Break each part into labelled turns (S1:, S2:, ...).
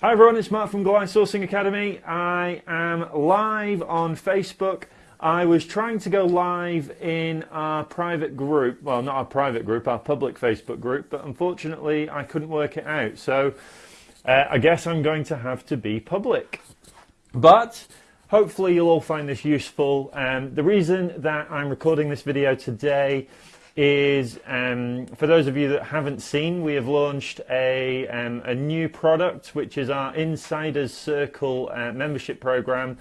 S1: Hi everyone, it's Mark from Goliath Sourcing Academy. I am live on Facebook. I was trying to go live in our private group, well not our private group, our public Facebook group, but unfortunately I couldn't work it out. So uh, I guess I'm going to have to be public. But hopefully you'll all find this useful. Um, the reason that I'm recording this video today is um, for those of you that haven't seen, we have launched a, um, a new product, which is our Insiders Circle uh, membership program.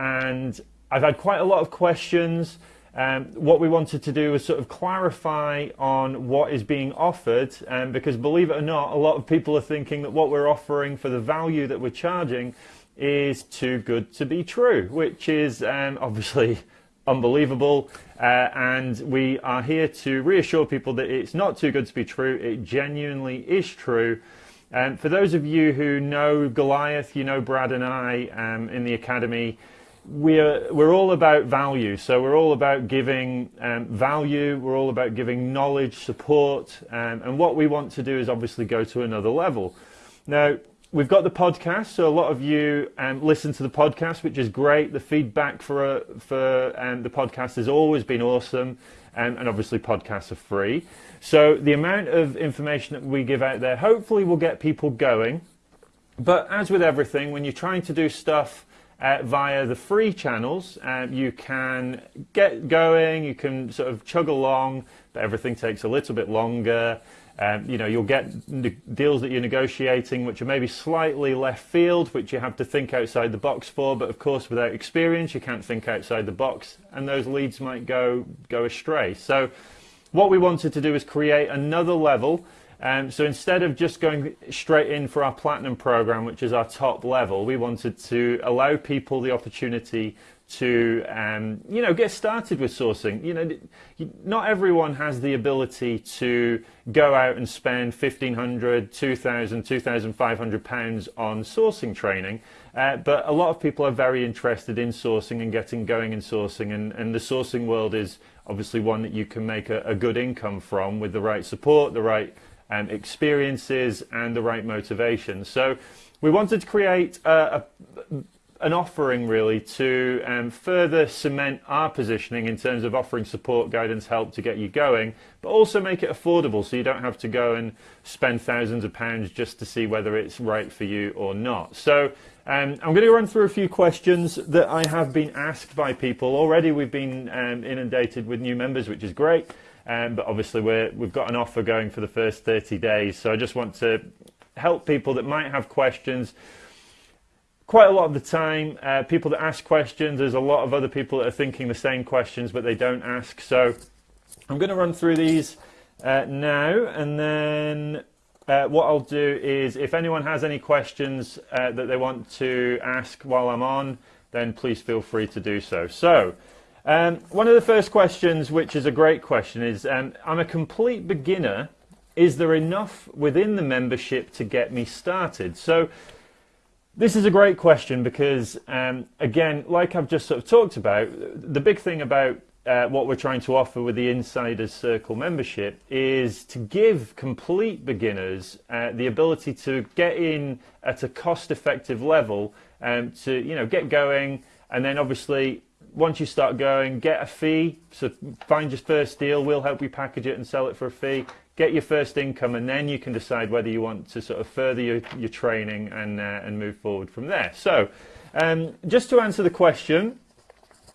S1: And I've had quite a lot of questions. Um, what we wanted to do was sort of clarify on what is being offered, um, because believe it or not, a lot of people are thinking that what we're offering for the value that we're charging is too good to be true, which is um, obviously unbelievable. Uh, and we are here to reassure people that it's not too good to be true. It genuinely is true. And um, for those of you who know Goliath, you know Brad and I um, in the academy, we're, we're all about value. So we're all about giving um, value, we're all about giving knowledge, support, um, and what we want to do is obviously go to another level. Now, we've got the podcast, so a lot of you um, listen to the podcast, which is great. The feedback for uh, for um, the podcast has always been awesome, um, and obviously podcasts are free. So the amount of information that we give out there, hopefully, will get people going. But as with everything, when you're trying to do stuff uh, via the free channels, um, you can get going, you can sort of chug along, but everything takes a little bit longer. Um, you know, you'll get deals that you're negotiating which are maybe slightly left field, which you have to think outside the box for. But of course, without experience, you can't think outside the box, and those leads might go go astray. So, what we wanted to do is create another level. Um, so instead of just going straight in for our platinum program, which is our top level, we wanted to allow people the opportunity to um, you know get started with sourcing. You know, not everyone has the ability to go out and spend 1500 2000 2500 pounds on sourcing training. Uh, but a lot of people are very interested in sourcing and getting going in sourcing, and, and the sourcing world is obviously one that you can make a, a good income from with the right support, the right um, experiences, and the right motivation. So we wanted to create a, a an offering really to um, further cement our positioning in terms of offering support, guidance, help to get you going, but also make it affordable so you don't have to go and spend thousands of pounds just to see whether it's right for you or not. So um, I'm going to run through a few questions that I have been asked by people. Already we've been um, inundated with new members, which is great, um, but obviously we we've got an offer going for the first 30 days. So I just want to help people that might have questions quite a lot of the time, uh, people that ask questions, there's a lot of other people that are thinking the same questions, but they don't ask. So I'm going to run through these uh, now, and then uh, what I'll do is if anyone has any questions uh, that they want to ask while I'm on, then please feel free to do so. So. Um, one of the first questions, which is a great question, is um, I'm a complete beginner. Is there enough within the membership to get me started? So this is a great question because, um, again, like I've just sort of talked about, the big thing about uh, what we're trying to offer with the Insiders Circle membership is to give complete beginners uh, the ability to get in at a cost-effective level um, to, you know, get going, and then obviously once you start going, get a fee. So find your first deal. We'll help you package it and sell it for a fee get your first income and then you can decide whether you want to sort of further your, your training and, uh, and move forward from there. So um, just to answer the question,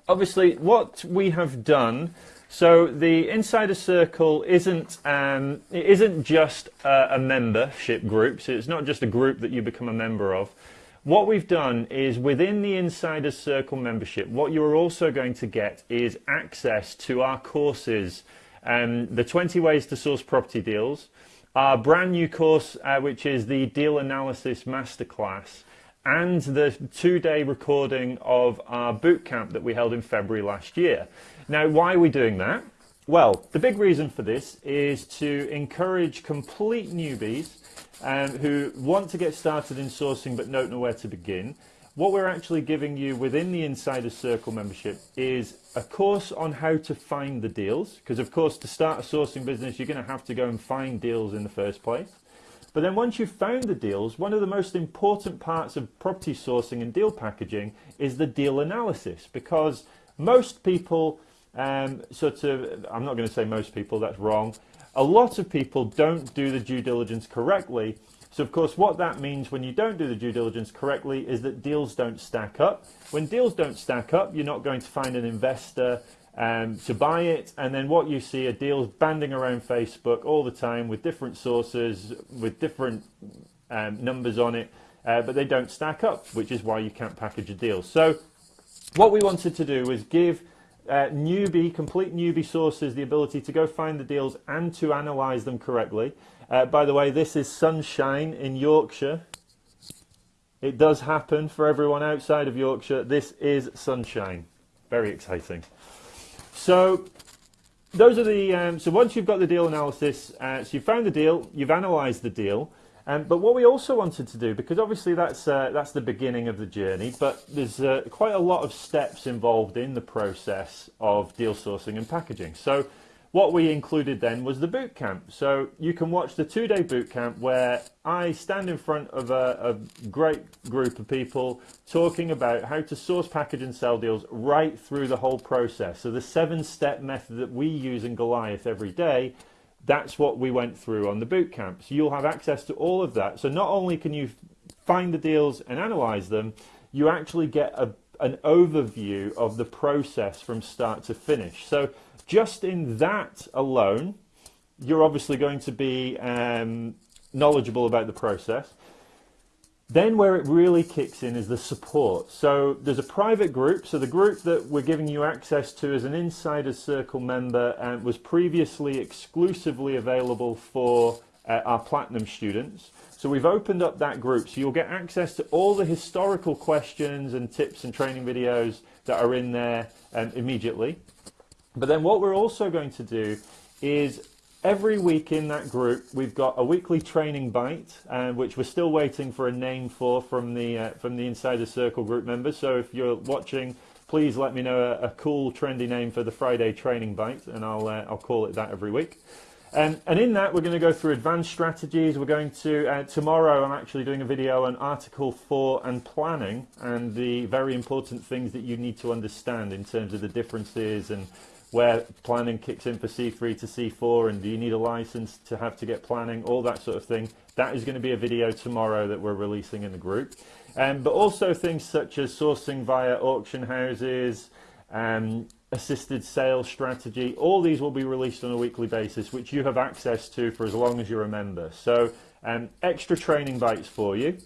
S1: obviously what we have done so the Insider Circle isn't um, it isn't just a, a, membership group. So it's not just a group that you become a member of. What we've done is within the Insider Circle membership, what you're also going to get is access to our courses um, the 20 ways to source property deals, our brand new course, uh, which is the Deal Analysis Masterclass, and the two-day recording of our bootcamp that we held in February last year. Now, why are we doing that? Well, the big reason for this is to encourage complete newbies um, who want to get started in sourcing but don't know where to begin what we're actually giving you within the Insider Circle membership is a course on how to find the deals. Because of course, to start a sourcing business, you're going to have to go and find deals in the first place. But then once you've found the deals, one of the most important parts of property sourcing and deal packaging is the deal analysis because most people um, sort of, I'm not going to say most people, that's wrong. A lot of people don't do the due diligence correctly. So of course what that means when you don't do the due diligence correctly is that deals don't stack up. When deals don't stack up, you're not going to find an investor um, to buy it. And then what you see are deals banding around Facebook all the time with different sources, with different um, numbers on it, uh, but they don't stack up, which is why you can't package a deal. So what we wanted to do was give uh, newbie, complete newbie sources the ability to go find the deals and to analyze them correctly. Uh, by the way, this is sunshine in Yorkshire. It does happen for everyone outside of Yorkshire. This is sunshine. Very exciting. So those are the, um, so once you've got the deal analysis, uh, so you've found the deal, you've analysed the deal, um, but what we also wanted to do, because obviously that's, uh, that's the beginning of the journey, but there's uh, quite a lot of steps involved in the process of deal sourcing and packaging. So what we included then was the boot camp. So you can watch the two-day boot camp where I stand in front of a, a, great group of people talking about how to source, package and sell deals right through the whole process. So the seven-step method that we use in Goliath every day, that's what we went through on the boot camp. So you'll have access to all of that. So not only can you find the deals and analyze them, you actually get a, an overview of the process from start to finish. So just in that alone, you're obviously going to be um, knowledgeable about the process. Then where it really kicks in is the support. So there's a private group. So the group that we're giving you access to as an Insider Circle member um, was previously exclusively available for uh, our Platinum students. So we've opened up that group. So you'll get access to all the historical questions and tips and training videos that are in there um, immediately. But then what we're also going to do is every week in that group we've got a weekly training bite uh, which we're still waiting for a name for from the uh, from the insider circle group members. So if you're watching please let me know a, a cool trendy name for the friday training bite and i'll uh, i'll call it that every week. Um, and in that we're going to go through advanced strategies. We're going to uh, tomorrow i'm actually doing a video on article 4 and planning and the very important things that you need to understand in terms of the differences and where planning kicks in for C3 to C4 and do you need a license to have to get planning, all that sort of thing. That is going to be a video tomorrow that we're releasing in the group. Um, but also things such as sourcing via auction houses, um, assisted sales strategy, all these will be released on a weekly basis, which you have access to for as long as you're a member. So um, extra training bites for you.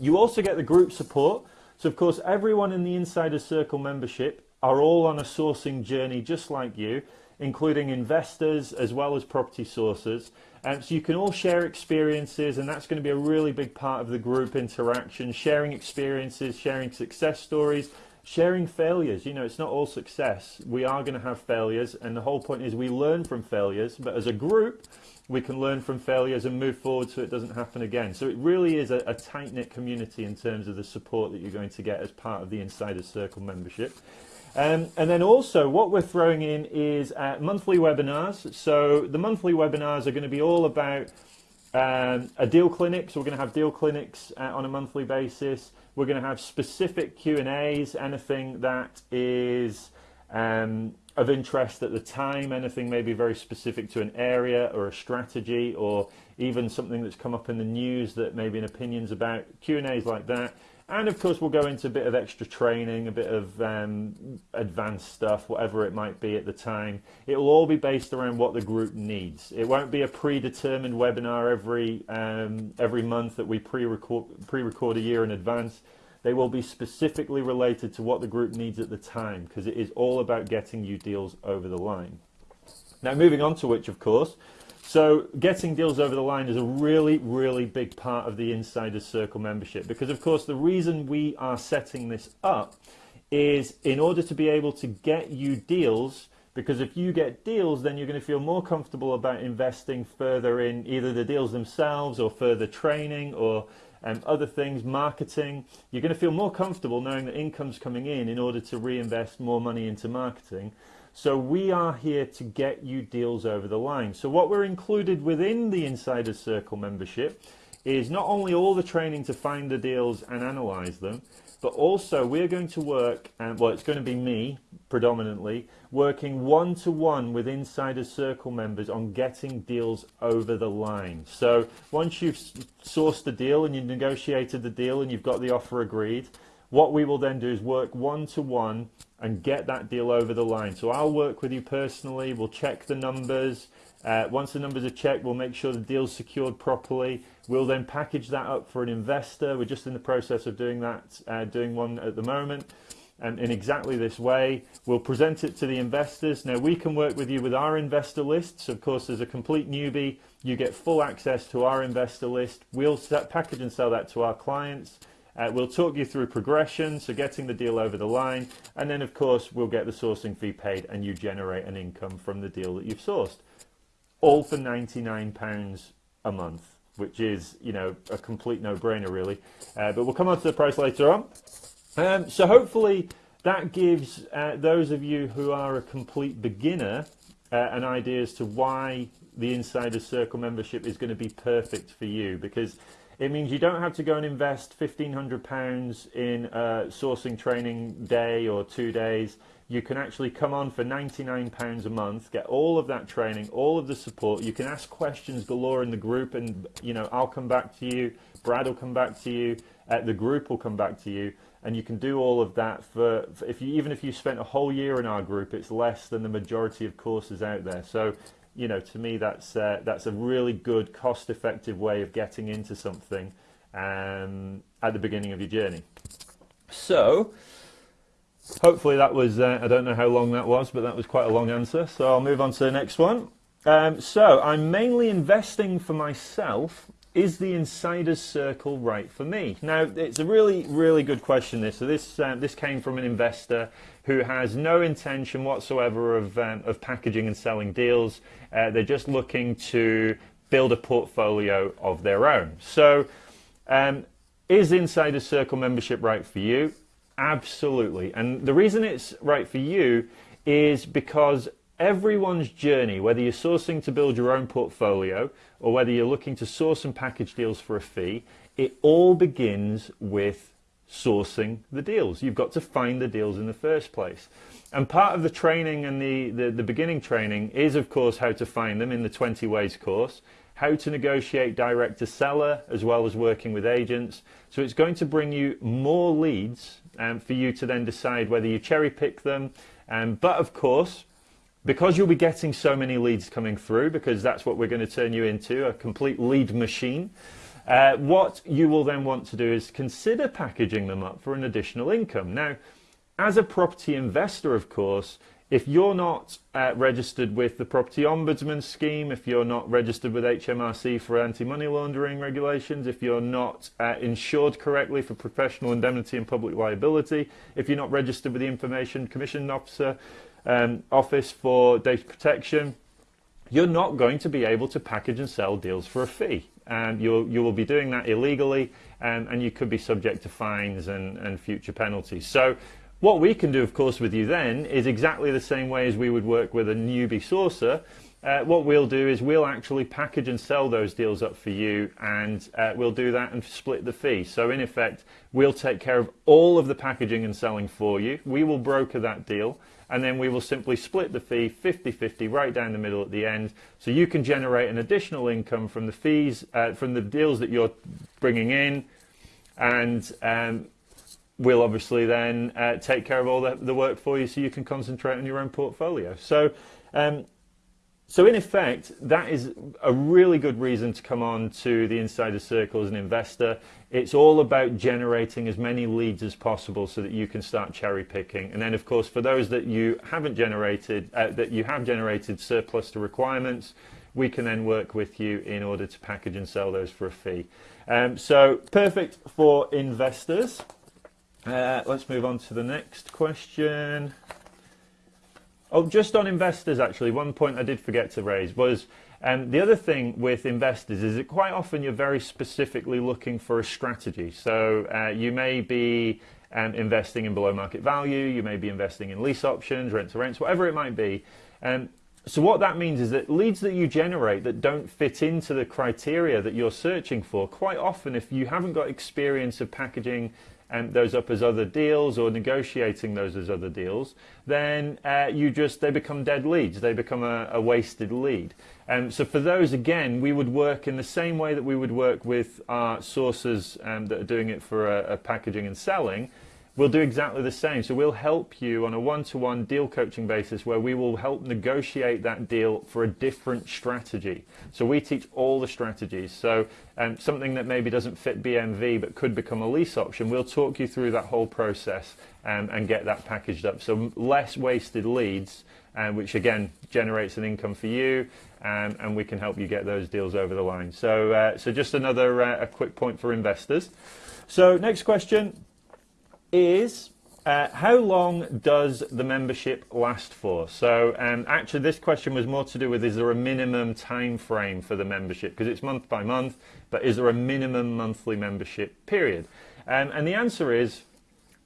S1: You also get the group support. So of course, everyone in the Insider Circle membership are all on a sourcing journey just like you, including investors as well as property sources. And so you can all share experiences and that's going to be a really big part of the group interaction, sharing experiences, sharing success stories, sharing failures. You know, it's not all success. We are going to have failures and the whole point is we learn from failures, but as a group, we can learn from failures and move forward so it doesn't happen again. So it really is a, a tight-knit community in terms of the support that you're going to get as part of the Insider Circle membership. Um, and then also what we're throwing in is uh, monthly webinars. So the monthly webinars are going to be all about um, a deal clinic. So we're going to have deal clinics uh, on a monthly basis. We're going to have specific Q&As, anything that is um, of interest at the time, anything maybe very specific to an area or a strategy or even something that's come up in the news that maybe an opinions about, Q&As like that. And of course, we'll go into a bit of extra training, a bit of um, advanced stuff, whatever it might be at the time. It will all be based around what the group needs. It won't be a predetermined webinar every um, every month that we pre-record pre-record a year in advance. They will be specifically related to what the group needs at the time because it is all about getting you deals over the line. Now, moving on to which, of course, so getting deals over the line is a really, really big part of the Insider Circle membership because, of course, the reason we are setting this up is in order to be able to get you deals because if you get deals, then you're going to feel more comfortable about investing further in either the deals themselves or further training or um, other things, marketing. You're going to feel more comfortable knowing that income's coming in in order to reinvest more money into marketing. So we are here to get you deals over the line. So what we're included within the Insider Circle membership is not only all the training to find the deals and analyze them, but also we're going to work, and well, it's going to be me predominantly, working one to one with Insider Circle members on getting deals over the line. So once you've sourced the deal and you've negotiated the deal and you've got the offer agreed, what we will then do is work one to one and get that deal over the line. So I'll work with you personally, we'll check the numbers. Uh, once the numbers are checked, we'll make sure the deal's secured properly. We'll then package that up for an investor. We're just in the process of doing that, uh, doing one at the moment. And in exactly this way, we'll present it to the investors. Now, we can work with you with our investor lists. Of course, as a complete newbie, you get full access to our investor list. We'll package and sell that to our clients. Uh, we'll talk you through progression, so getting the deal over the line, and then of course we'll get the sourcing fee paid and you generate an income from the deal that you've sourced. All for £99 a month, which is, you know, a complete no-brainer really. Uh, but we'll come on to the price later on. Um, so hopefully that gives uh, those of you who are a complete beginner uh, an idea as to why the Insider Circle membership is going to be perfect for you because it means you don't have to go and invest £1,500 in sourcing training day or two days. You can actually come on for £99 a month, get all of that training, all of the support. You can ask questions galore in the group and, you know, I'll come back to you. Brad will come back to you. Uh, the group will come back to you. And you can do all of that for, for if you, even if you spent a whole year in our group, it's less than the majority of courses out there. So you know, to me, that's uh, that's a really good, cost-effective way of getting into something um, at the beginning of your journey. So, hopefully, that was. Uh, I don't know how long that was, but that was quite a long answer. So I'll move on to the next one. Um, so I'm mainly investing for myself. Is the insider's circle right for me? Now, it's a really, really good question. This so this um, this came from an investor who has no intention whatsoever of, um, of packaging and selling deals. Uh, they're just looking to build a portfolio of their own. So, um, is Insider Circle membership right for you? Absolutely. And the reason it's right for you is because everyone's journey, whether you're sourcing to build your own portfolio or whether you're looking to source and package deals for a fee, it all begins with sourcing the deals. You've got to find the deals in the first place. And part of the training and the, the, the, beginning training is, of course, how to find them in the 20 Ways course, how to negotiate direct to seller, as well as working with agents. So it's going to bring you more leads um, for you to then decide whether you cherry pick them. Um, but of course, because you'll be getting so many leads coming through, because that's what we're going to turn you into, a complete lead machine, uh, what you will then want to do is consider packaging them up for an additional income. Now, as a property investor, of course, if you're not uh, registered with the Property Ombudsman Scheme, if you're not registered with HMRC for anti-money laundering regulations, if you're not uh, insured correctly for professional indemnity and public liability, if you're not registered with the Information Commission Officer um, Office for Data Protection, you're not going to be able to package and sell deals for a fee. And you'll, you will be doing that illegally and, and you could be subject to fines and, and future penalties. So what we can do, of course, with you then is exactly the same way as we would work with a newbie sourcer. Uh, what we'll do is we'll actually package and sell those deals up for you and uh, we'll do that and split the fee. So in effect, we'll take care of all of the packaging and selling for you. We will broker that deal and then we will simply split the fee 50-50 right down the middle at the end. So you can generate an additional income from the fees uh, from the deals that you're bringing in and um, we'll obviously then uh, take care of all the, the, work for you so you can concentrate on your own portfolio. So um, so in effect, that is a really good reason to come on to the Insider Circle as an investor. It's all about generating as many leads as possible so that you can start cherry picking. And then of course, for those that you haven't generated, uh, that you have generated surplus to requirements, we can then work with you in order to package and sell those for a fee. Um, so perfect for investors. Uh, let's move on to the next question. Oh, just on investors, actually, one point I did forget to raise was um, the other thing with investors is that quite often you're very specifically looking for a strategy. So uh, you may be um, investing in below market value, you may be investing in lease options, rent to rents, whatever it might be. Um, so what that means is that leads that you generate that don't fit into the criteria that you're searching for, quite often if you haven't got experience of packaging um, those up as other deals or negotiating those as other deals, then uh, you just they become dead leads. They become a, a wasted lead. Um, so for those, again, we would work in the same way that we would work with our sources um, that are doing it for a, a packaging and selling We'll do exactly the same. So we'll help you on a one-to-one deal coaching basis where we will help negotiate that deal for a different strategy. So we teach all the strategies. So um, something that maybe doesn't fit BMV but could become a lease option, we'll talk you through that whole process um, and get that packaged up. So less wasted leads, uh, which again generates an income for you, um, and we can help you get those deals over the line. So, uh, so just another uh, a quick point for investors. So next question is uh, how long does the membership last for? So um, actually this question was more to do with is there a minimum time frame for the membership because it's month by month but is there a minimum monthly membership period? Um, and the answer is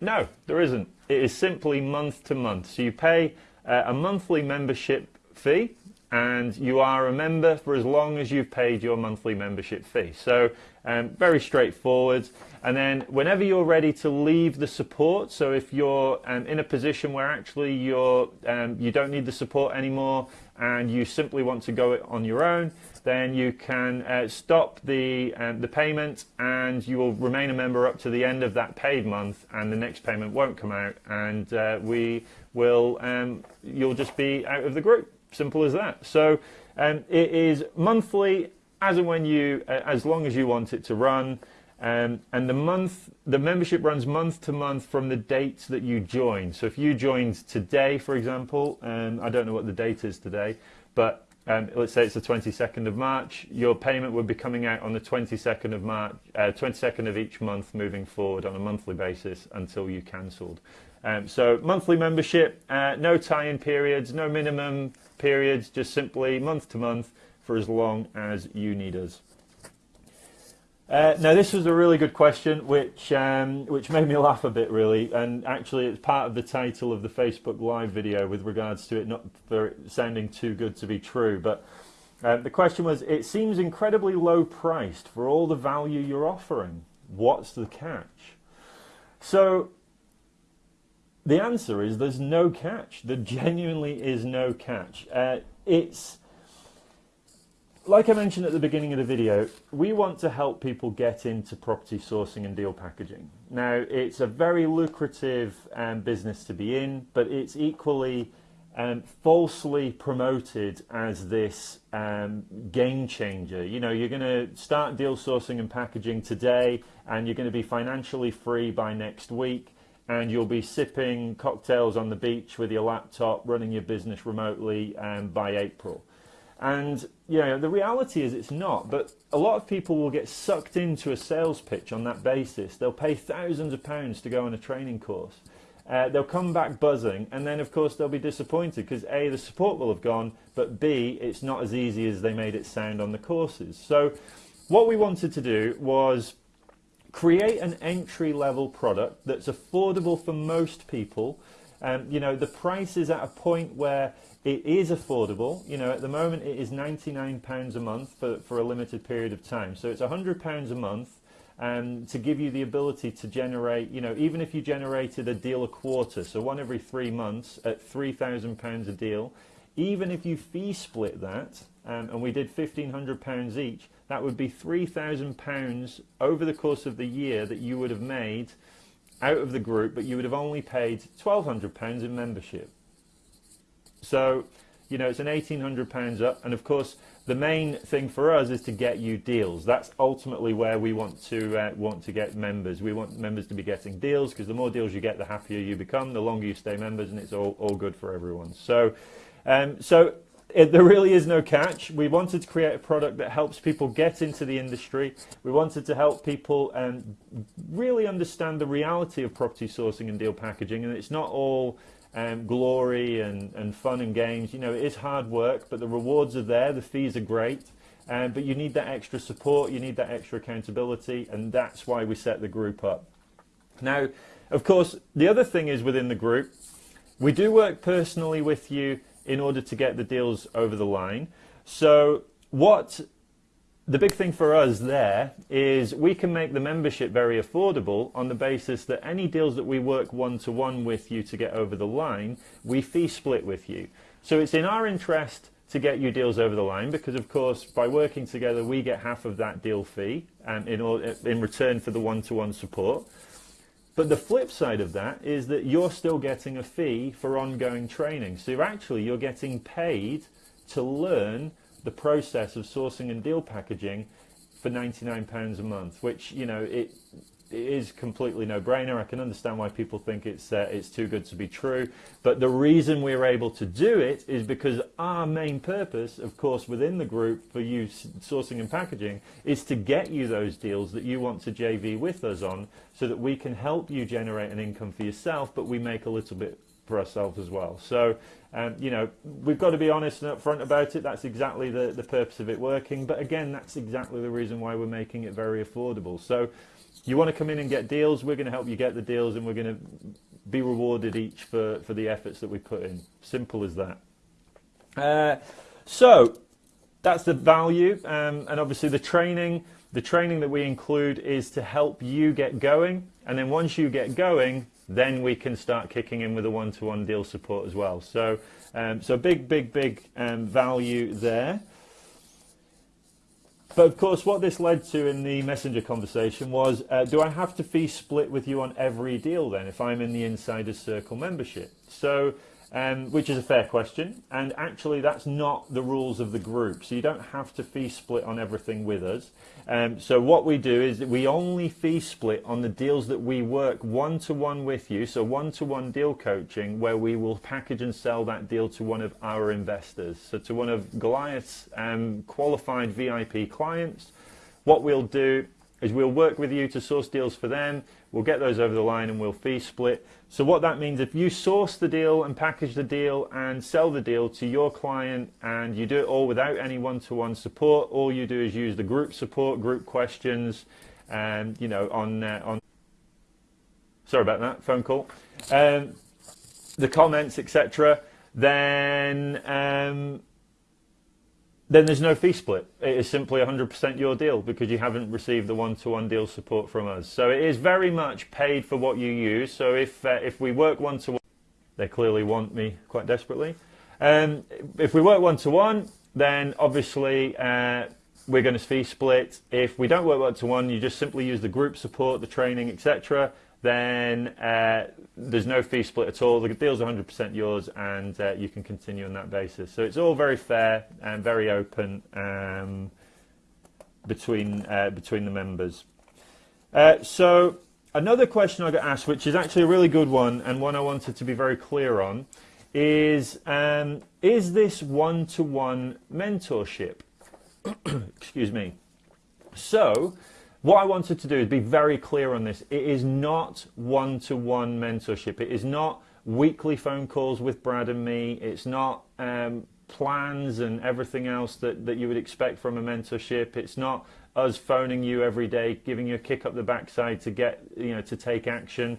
S1: no, there isn't. It is simply month to month. So you pay uh, a monthly membership fee and you are a member for as long as you've paid your monthly membership fee. So um, very straightforward. And then whenever you're ready to leave the support, so if you're um, in a position where actually you're, um, you don't need the support anymore and you simply want to go it on your own, then you can uh, stop the, um, the payment and you will remain a member up to the end of that paid month and the next payment won't come out and uh, we will, um, you'll just be out of the group. Simple as that. So um, it is monthly as and when you, uh, as long as you want it to run. Um, and the month, the membership runs month to month from the dates that you join. So if you joined today, for example, um, I don't know what the date is today, but um, let's say it's the 22nd of March, your payment would be coming out on the 22nd of March, uh, 22nd of each month moving forward on a monthly basis until you cancelled. Um, so monthly membership, uh, no tie-in periods, no minimum periods, just simply month to month for as long as you need us. Uh, now this was a really good question, which um, which made me laugh a bit really, and actually it's part of the title of the Facebook Live video with regards to it not for sounding too good to be true. But uh, the question was: It seems incredibly low priced for all the value you're offering. What's the catch? So the answer is there's no catch. There genuinely is no catch. Uh, it's like I mentioned at the beginning of the video, we want to help people get into property sourcing and deal packaging. Now, it's a very lucrative um, business to be in, but it's equally um, falsely promoted as this um, game changer. You know, you're going to start deal sourcing and packaging today, and you're going to be financially free by next week, and you'll be sipping cocktails on the beach with your laptop, running your business remotely um, by April. And know, the reality is it's not, but a lot of people will get sucked into a sales pitch on that basis. They'll pay thousands of pounds to go on a training course. Uh, they'll come back buzzing, and then of course they'll be disappointed because A, the support will have gone, but B, it's not as easy as they made it sound on the courses. So what we wanted to do was create an entry level product that's affordable for most people. Um, you know, the price is at a point where it is affordable. You know, at the moment it is £99 a month for, for a limited period of time. So it's £100 a month um, to give you the ability to generate, you know, even if you generated a deal a quarter, so one every three months at £3,000 a deal, even if you fee split that, um, and we did £1,500 each, that would be £3,000 over the course of the year that you would have made out of the group, but you would have only paid £1,200 in membership. So, you know, it's an £1,800 up. And of course, the main thing for us is to get you deals. That's ultimately where we want to uh, want to get members. We want members to be getting deals because the more deals you get, the happier you become, the longer you stay members, and it's all, all good for everyone. So, um, so it, there really is no catch. We wanted to create a product that helps people get into the industry. We wanted to help people um, really understand the reality of property sourcing and deal packaging, and it's not all um, glory and, and fun and games. You know, it is hard work, but the rewards are there. The fees are great. Um, but you need that extra support, you need that extra accountability, and that's why we set the group up. Now, Of course, the other thing is within the group, we do work personally with you in order to get the deals over the line. So what the big thing for us there is we can make the membership very affordable on the basis that any deals that we work one-to-one -one with you to get over the line, we fee split with you. So it's in our interest to get you deals over the line because of course by working together we get half of that deal fee um, in, in return for the one-to-one -one support. But the flip side of that is that you're still getting a fee for ongoing training. So you're actually you're getting paid to learn the process of sourcing and deal packaging for £99 a month, which, you know, it, it is completely no-brainer. I can understand why people think it's uh, it's too good to be true, but the reason we're able to do it is because our main purpose, of course, within the group for you sourcing and packaging, is to get you those deals that you want to JV with us on, so that we can help you generate an income for yourself, but we make a little bit for ourselves as well. So, um, you know, we've got to be honest and upfront about it. That's exactly the, the purpose of it working. But again, that's exactly the reason why we're making it very affordable. So you want to come in and get deals, we're going to help you get the deals and we're going to be rewarded each for, for the efforts that we put in. Simple as that. Uh, so that's the value um, and obviously the training. The training that we include is to help you get going and then once you get going, then we can start kicking in with a one-to-one -one deal support as well. So, um, so big, big, big um, value there. But of course, what this led to in the messenger conversation was, uh, do I have to fee split with you on every deal then if I'm in the Insider Circle membership? So um, which is a fair question. And actually, that's not the rules of the group. So you don't have to fee split on everything with us. Um, so what we do is we only fee split on the deals that we work one-to-one -one with you. So one-to-one -one deal coaching where we will package and sell that deal to one of our investors. So to one of Goliath's um, qualified VIP clients. What we'll do is we'll work with you to source deals for them. We'll get those over the line and we'll fee split. So what that means, if you source the deal and package the deal and sell the deal to your client and you do it all without any one-to-one -one support, all you do is use the group support, group questions, and you know, on, uh, on sorry about that, phone call, um, the comments, etc., then um, then there's no fee split. It is simply 100% your deal because you haven't received the one-to-one -one deal support from us. So it is very much paid for what you use. So if uh, if we work one-to-one, -one, they clearly want me quite desperately. Um, if we work one-to-one, -one, then obviously uh, we're going to fee split. If we don't work one-to-one, you just simply use the group support, the training, etc then uh, there's no fee split at all. The deal's 100% yours, and uh, you can continue on that basis. So it's all very fair and very open um, between uh, between the members. Uh, so another question I got asked, which is actually a really good one and one I wanted to be very clear on, is um, is this one-to-one -one mentorship? Excuse me. So what I wanted to do is be very clear on this. It is not one-to-one -one mentorship. It is not weekly phone calls with Brad and me. It's not um, plans and everything else that, that you would expect from a mentorship. It's not us phoning you every day, giving you a kick up the backside to get, you know, to take action.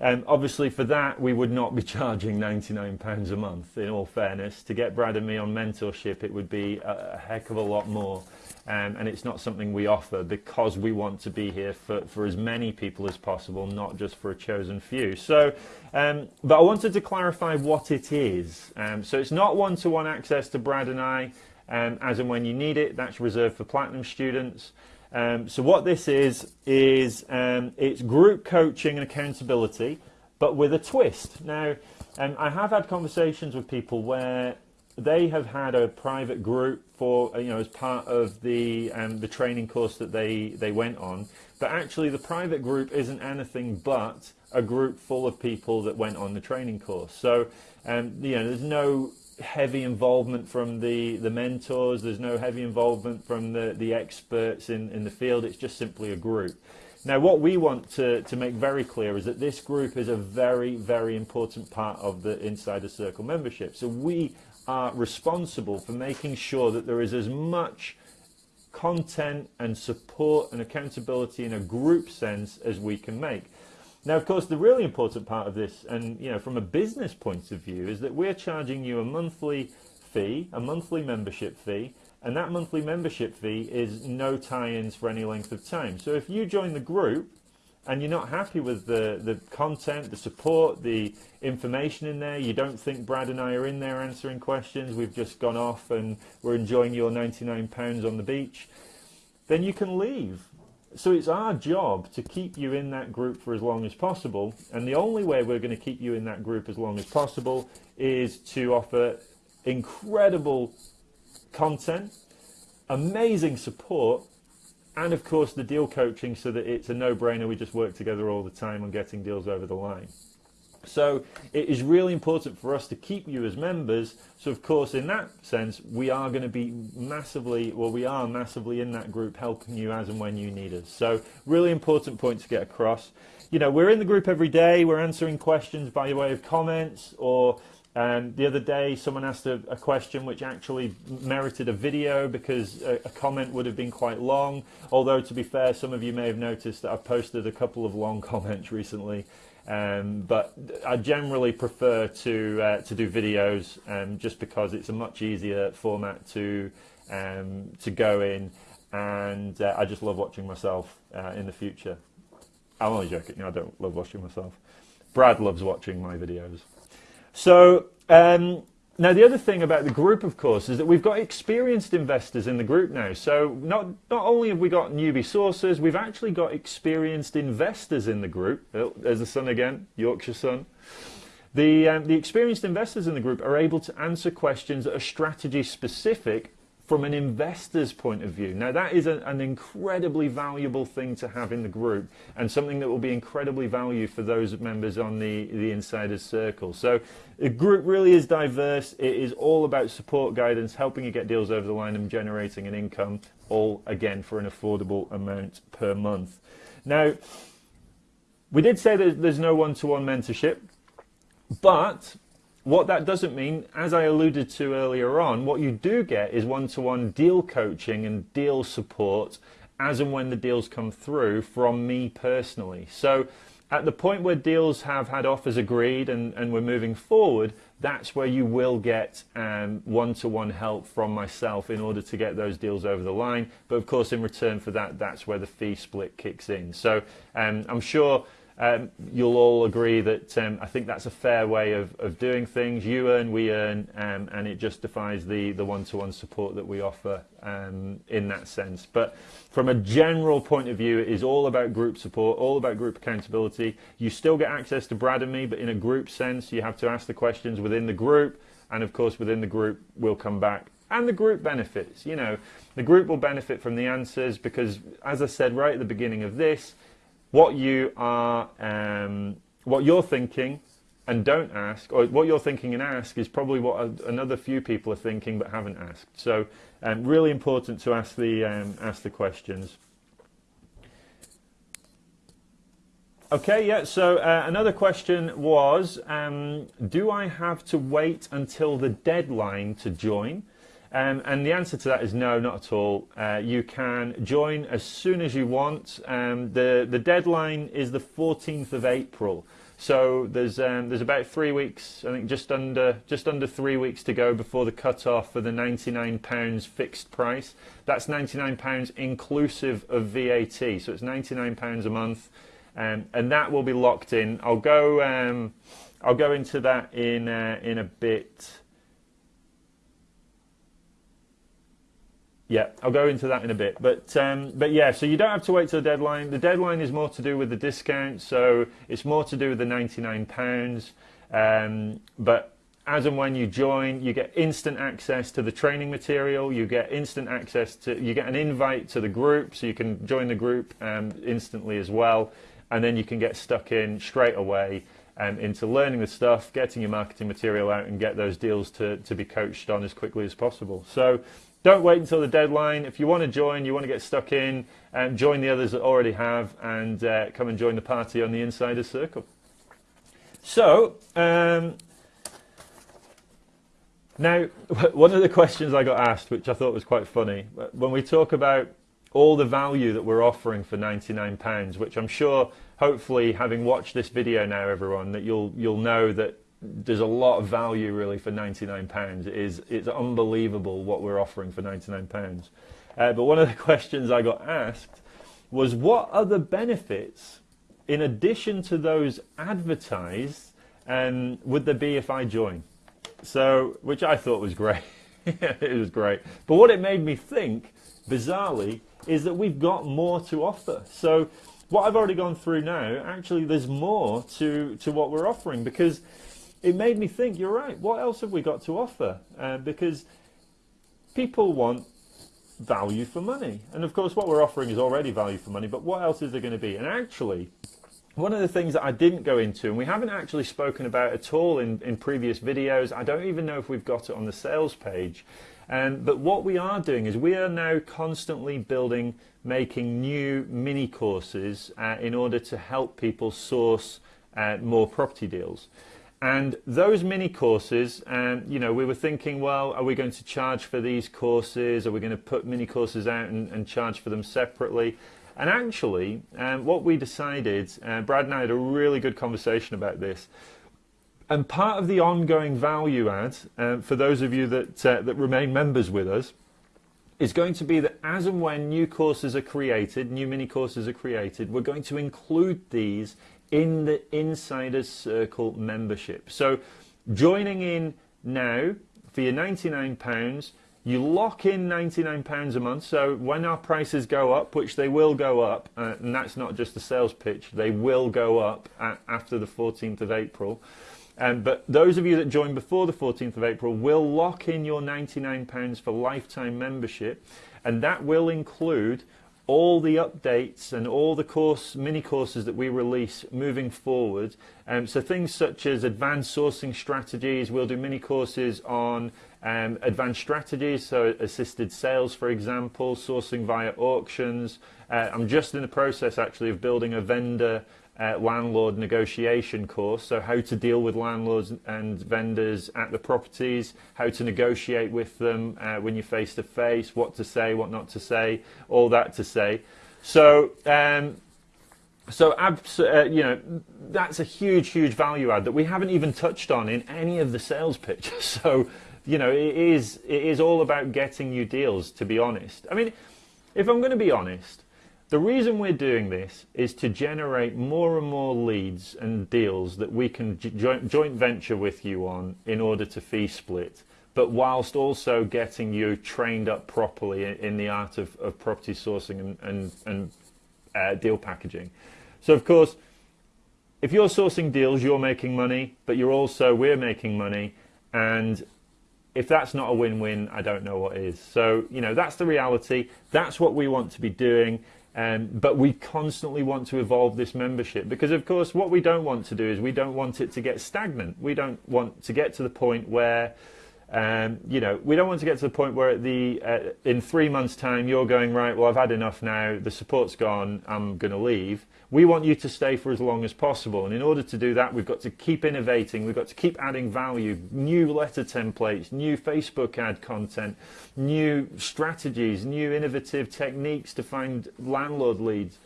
S1: Um, obviously, for that, we would not be charging £99 a month, in all fairness. To get Brad and me on mentorship, it would be a, a heck of a lot more um, and it's not something we offer because we want to be here for, for as many people as possible, not just for a chosen few. So, um, but I wanted to clarify what it is. Um, so it's not one-to-one -one access to Brad and I, um, as and when you need it. That's reserved for Platinum students. Um, so what this is, is um, it's group coaching and accountability, but with a twist. Now, I have had conversations with people where they have had a private group for you know as part of the um, the training course that they they went on. But actually the private group isn't anything but a group full of people that went on the training course. So um, you know there's no heavy involvement from the the mentors. There's no heavy involvement from the the experts in in the field. It's just simply a group. Now what we want to to make very clear is that this group is a very very important part of the insider circle membership. So we are responsible for making sure that there is as much content and support and accountability in a group sense as we can make. Now, of course, the really important part of this, and you know, from a business point of view, is that we're charging you a monthly fee, a monthly membership fee, and that monthly membership fee is no tie-ins for any length of time. So if you join the group and you're not happy with the, the content, the support, the information in there, you don't think Brad and I are in there answering questions, we've just gone off and we're enjoying your £99 on the beach, then you can leave. So it's our job to keep you in that group for as long as possible. And the only way we're going to keep you in that group as long as possible is to offer incredible content, amazing support, and of course the deal coaching so that it's a no-brainer. We just work together all the time on getting deals over the line. So it is really important for us to keep you as members. So of course, in that sense, we are going to be massively, well, we are massively in that group helping you as and when you need us. So really important point to get across. You know, we're in the group every day. We're answering questions by way of comments or um, the other day, someone asked a, a, question which actually merited a video because a, a, comment would have been quite long. Although, to be fair, some of you may have noticed that I've posted a couple of long comments recently. Um, but I generally prefer to uh, to do videos um, just because it's a much easier format to um, to go in, and uh, I just love watching myself uh, in the future. I'm only joking. I don't love watching myself. Brad loves watching my videos. So um, now, the other thing about the group, of course, is that we've got experienced investors in the group now. So not, not only have we got newbie sources, we've actually got experienced investors in the group. Oh, there's the sun again, Yorkshire sun. The, um, the experienced investors in the group are able to answer questions that are strategy specific from an investor's point of view. Now, that is a, an incredibly valuable thing to have in the group and something that will be incredibly valuable for those members on the, the Insiders Circle. So, the group really is diverse. It is all about support guidance, helping you get deals over the line and generating an income, all again for an affordable amount per month. Now, we did say that there's no one to one mentorship, but what that doesn't mean, as I alluded to earlier on, what you do get is one-to-one deal coaching and deal support as and when the deals come through from me personally. So at the point where deals have had offers agreed and, and we're moving forward, that's where you will get um, one-to-one help from myself in order to get those deals over the line. But of course, in return for that, that's where the fee split kicks in. So um, I'm sure um, you'll all agree that um, I think that's a fair way of, of doing things. You earn, we earn, um, and it justifies the, the one-to-one support that we offer um, in that sense. But from a general point of view, it is all about group support, all about group accountability. You still get access to Brad and me, but in a group sense, you have to ask the questions within the group, and of course within the group, we'll come back and the group benefits. You know, the group will benefit from the answers because, as I said right at the beginning of this, what you are, um, what you're thinking and don't ask, or what you're thinking and ask is probably what another few people are thinking but haven't asked. So, um, really important to ask the um, ask the questions. Okay, yeah. So uh, another question was, um, do I have to wait until the deadline to join? Um, and the answer to that is no, not at all. Uh, you can join as soon as you want. Um, the, the deadline is the 14th of April. So there's um, there's about three weeks, I think just under just under three weeks to go before the cut off for the 99 pounds fixed price. That's 99 pounds inclusive of VAT, so it's 99 pounds a month, um, and that will be locked in. I'll go um, I'll go into that in uh, in a bit. Yeah, I'll go into that in a bit. But um, but yeah, so you don't have to wait till the deadline. The deadline is more to do with the discount, so it's more to do with the £99. Um, but as and when you join, you get instant access to the training material. You get instant access to, you get an invite to the group, so you can join the group um, instantly as well. And then you can get stuck in straight away um, into learning the stuff, getting your marketing material out, and get those deals to, to be coached on as quickly as possible. So don't wait until the deadline. If you want to join, you want to get stuck in, um, join the others that already have and uh, come and join the party on the Insider Circle. So, um, now, one of the questions I got asked, which I thought was quite funny, when we talk about all the value that we're offering for 99 pounds which I'm sure hopefully having watched this video now everyone that you'll you'll know that there's a lot of value really for 99 pounds. It is it's unbelievable what we're offering for 99 pounds. Uh, but one of the questions I got asked was what other benefits in addition to those advertised um, would there be if I join? So which I thought was great. It was great. But what it made me think bizarrely is that we've got more to offer. So what I've already gone through now, actually there's more to, to what we're offering because it made me think, you're right, what else have we got to offer? Uh, because people want value for money. And of course what we're offering is already value for money, but what else is there going to be? And actually, one of the things that I didn't go into, and we haven't actually spoken about at all in, in previous videos, I don't even know if we've got it on the sales page, um, but what we are doing is we are now constantly building, making new mini courses uh, in order to help people source uh, more property deals. And those mini courses, um, you know, we were thinking, well, are we going to charge for these courses? Are we going to put mini courses out and, and charge for them separately? And actually, um, what we decided, uh, Brad and I had a really good conversation about this. And part of the ongoing value add, uh, for those of you that, uh, that remain members with us, is going to be that as and when new courses are created, new mini courses are created, we're going to include these in the Insiders Circle membership. So joining in now for your £99, you lock in £99 a month. So when our prices go up, which they will go up, uh, and that's not just a sales pitch, they will go up after the 14th of April. Um, but those of you that join before the 14th of April will lock in your £99 for lifetime membership and that will include all the updates and all the course mini courses that we release moving forward. Um, so things such as advanced sourcing strategies, we'll do mini courses on um, advanced strategies, so assisted sales, for example, sourcing via auctions. Uh, I'm just in the process actually of building a vendor uh, landlord negotiation course, so how to deal with landlords and vendors at the properties, how to negotiate with them uh, when you're face to face, what to say, what not to say, all that to say. So, um, so uh, you know, that's a huge, huge value add that we haven't even touched on in any of the sales pitches. So, you know, it is it is all about getting you deals. To be honest, I mean, if I'm going to be honest the reason we're doing this is to generate more and more leads and deals that we can joint, venture with you on in order to fee split, but whilst also getting you trained up properly in the art of, of property sourcing and, and, and uh, deal packaging. So of course, if you're sourcing deals, you're making money, but you're also, we're making money, and if that's not a win-win, I don't know what is. So, you know, that's the reality. That's what we want to be doing. Um, but we constantly want to evolve this membership because, of course, what we don't want to do is we don't want it to get stagnant. We don't want to get to the point where um, you know, we don't want to get to the point where the uh, in three months' time you're going right. Well, I've had enough now. The support's gone. I'm going to leave. We want you to stay for as long as possible, and in order to do that, we've got to keep innovating. We've got to keep adding value, new letter templates, new Facebook ad content, new strategies, new innovative techniques to find landlord leads.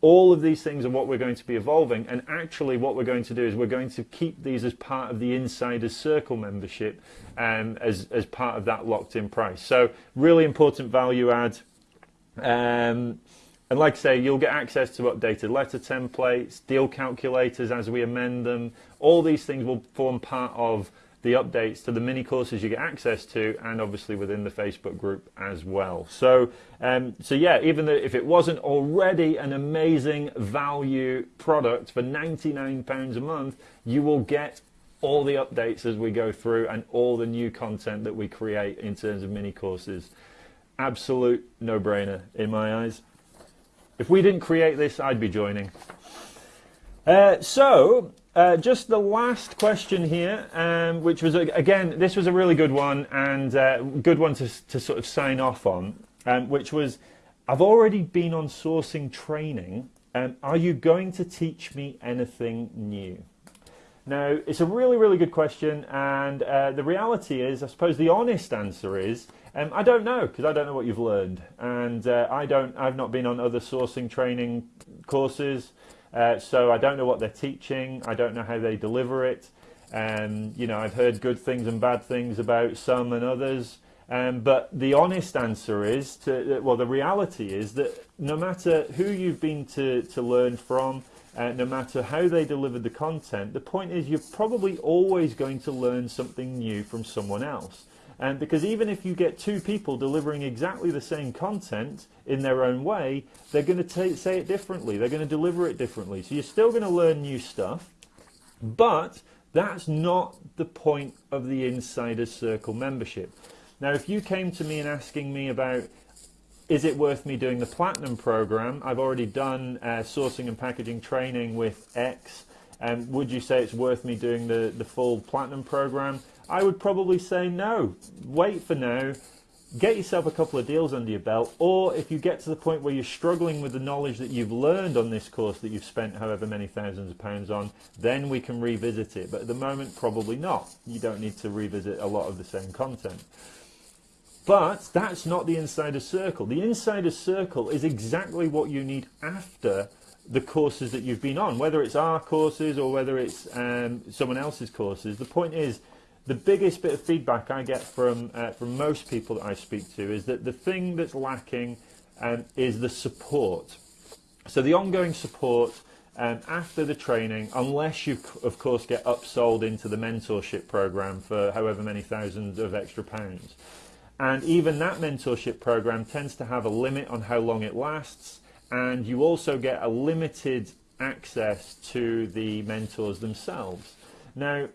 S1: All of these things are what we're going to be evolving. And actually what we're going to do is we're going to keep these as part of the insiders circle membership um, as, as part of that locked in price. So really important value add. Um, and like I say you'll get access to updated letter templates deal calculators as we amend them all these things will form part of the updates to the mini courses you get access to and obviously within the Facebook group as well. So, um, so yeah, even though if it wasn't already an amazing value product for £99 a month, you will get all the updates as we go through and all the new content that we create in terms of mini courses. Absolute no-brainer in my eyes. If we didn't create this, I'd be joining. Uh, so, uh, just the last question here, um, which was, again, this was a really good one and uh, good one to, to sort of sign off on, um, which was, I've already been on sourcing training. Um, are you going to teach me anything new? Now, it's a really, really good question, and uh, the reality is, I suppose the honest answer is, um, I don't know because I don't know what you've learned, and uh, I don't. I've not been on other sourcing training courses, uh, so I don't know what they're teaching. I don't know how they deliver it. Um, you know, I've heard good things and bad things about some and others. Um, but the honest answer is to well, the reality is that no matter who you've been to to learn from uh, no matter how they delivered the content, the point is you're probably always going to learn something new from someone else. And because even if you get two people delivering exactly the same content in their own way, they're going to say it differently. They're going to deliver it differently. So you're still going to learn new stuff, but that's not the point of the Insider Circle membership. Now, if you came to me and asking me about is it worth me doing the platinum program? I've already done uh, sourcing and packaging training with X. And would you say it's worth me doing the, the full platinum program? I would probably say no. Wait for now. Get yourself a couple of deals under your belt, or if you get to the point where you're struggling with the knowledge that you've learned on this course that you've spent however many thousands of pounds on, then we can revisit it. But at the moment, probably not. You don't need to revisit a lot of the same content. But that's not the insider circle. The insider circle is exactly what you need after the courses that you've been on, whether it's our courses or whether it's um, someone else's courses. The point is, the biggest bit of feedback I get from uh, from most people that I speak to is that the thing that's lacking um, is the support. So the ongoing support um, after the training, unless you of course get upsold into the mentorship program for however many thousands of extra pounds. And even that mentorship program tends to have a limit on how long it lasts. And you also get a limited access to the mentors themselves. Now,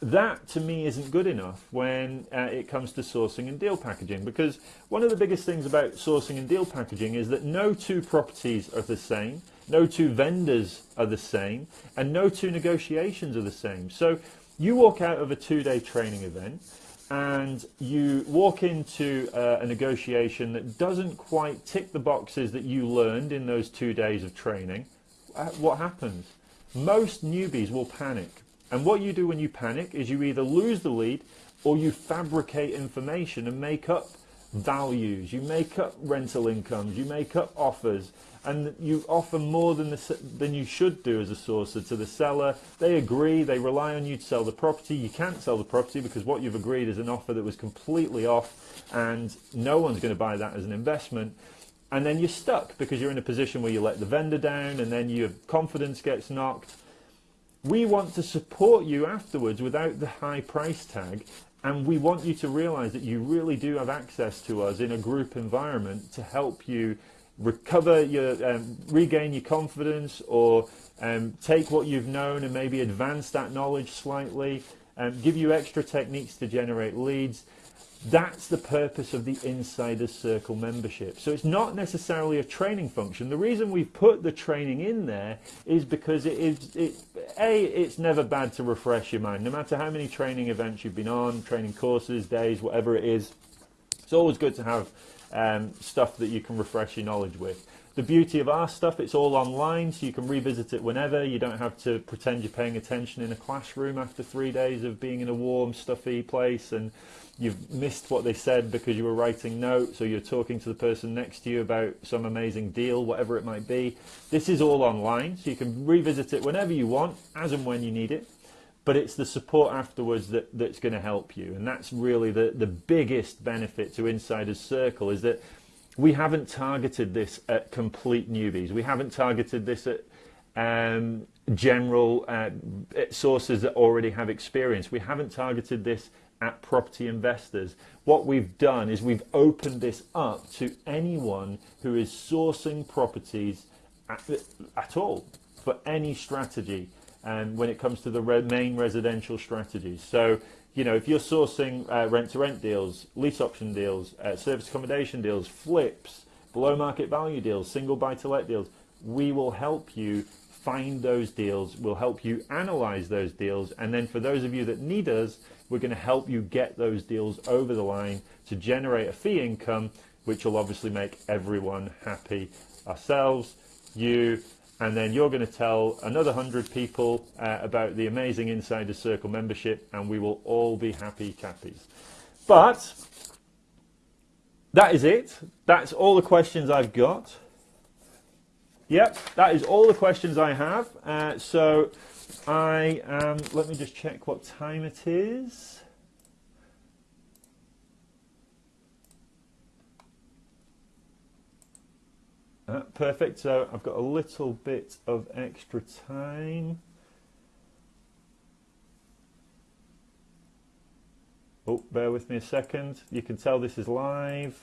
S1: that to me isn't good enough when uh, it comes to sourcing and deal packaging because one of the biggest things about sourcing and deal packaging is that no two properties are the same, no two vendors are the same, and no two negotiations are the same. So you walk out of a two day training event and you walk into uh, a negotiation that doesn't quite tick the boxes that you learned in those two days of training, uh, what happens? Most newbies will panic. And what you do when you panic is you either lose the lead or you fabricate information and make up values, you make up rental incomes, you make up offers, and you offer more than, the, than you should do as a sourcer to the seller. They agree, they rely on you to sell the property. You can't sell the property because what you've agreed is an offer that was completely off and no one's going to buy that as an investment. And then you're stuck because you're in a position where you let the vendor down and then your confidence gets knocked. We want to support you afterwards without the high price tag and we want you to realize that you really do have access to us in a group environment to help you recover your, um, regain your confidence or um, take what you've known and maybe advance that knowledge slightly, um, give you extra techniques to generate leads. That's the purpose of the Insider Circle membership. So it's not necessarily a training function. The reason we've put the training in there is because it is, it, A, it's never bad to refresh your mind. No matter how many training events you've been on, training courses, days, whatever it is, it's always good to have um, stuff that you can refresh your knowledge with. The beauty of our stuff, it's all online, so you can revisit it whenever. You don't have to pretend you're paying attention in a classroom after three days of being in a warm, stuffy place and you've missed what they said because you were writing notes or you're talking to the person next to you about some amazing deal, whatever it might be. This is all online, so you can revisit it whenever you want, as and when you need it but it's the support afterwards that, that's going to help you. And that's really the, the biggest benefit to Insider's Circle is that we haven't targeted this at complete newbies. We haven't targeted this at um, general uh, sources that already have experience. We haven't targeted this at property investors. What we've done is we've opened this up to anyone who is sourcing properties at, at all for any strategy and when it comes to the re main residential strategies. So, you know, if you're sourcing uh, rent-to-rent deals, lease option deals, uh, service accommodation deals, flips, below market value deals, single buy-to-let deals, we will help you find those deals. We'll help you analyze those deals. And then for those of you that need us, we're going to help you get those deals over the line to generate a fee income, which will obviously make everyone happy. Ourselves, you, and then you're going to tell another 100 people uh, about the amazing Insider Circle membership, and we will all be happy cappies. But that is it. That's all the questions I've got. Yep, that is all the questions I have. Uh, so I um, let me just check what time it is. Uh, perfect. So I've got a little bit of extra time. Oh, bear with me a second. You can tell this is live.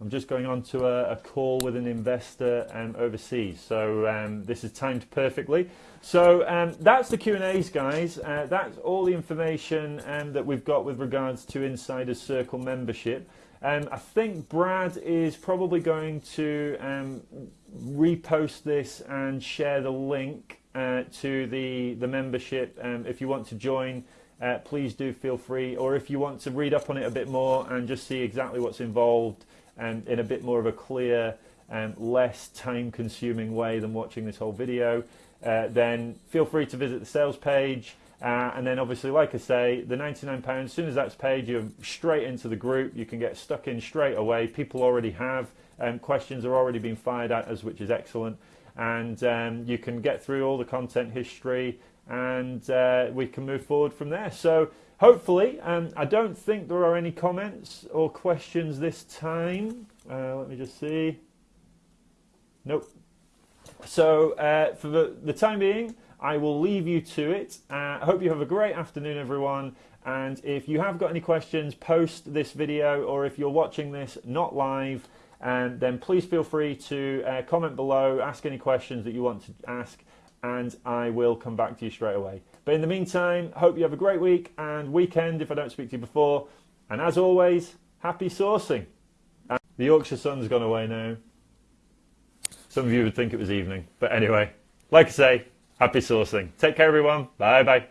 S1: I'm just going on to a, a call with an investor um, overseas, so um, this is timed perfectly. So um, that's the Q&As, guys. Uh, that's all the information um, that we've got with regards to Insider Circle membership. Um, I think Brad is probably going to um, repost this and share the link uh, to the, the membership. if you want to join, uh, please do feel free. Or if you want to read up on it a bit more and just see exactly what's involved, and in a bit more of a clear and less time consuming way than watching this whole video, uh, then feel free to visit the sales page. Uh, and then obviously, like I say, the £99, as soon as that's paid, you're straight into the group. You can get stuck in straight away. People already have. Um, questions are already being fired at us, which is excellent. And um, you can get through all the content history and uh, we can move forward from there. So hopefully, um, I don't think there are any comments or questions this time. Uh, let me just see. Nope. So uh, for the, the, time being, I will leave you to it. Uh, I hope you have a great afternoon, everyone. And if you have got any questions, post this video, or if you're watching this not live, and then please feel free to uh, comment below, ask any questions that you want to ask, and I will come back to you straight away. But in the meantime, hope you have a great week and weekend if I don't speak to you before. And as always, happy sourcing. And the Yorkshire sun's gone away now. Some of you would think it was evening. But anyway, like I say, happy sourcing. Take care, everyone. Bye bye.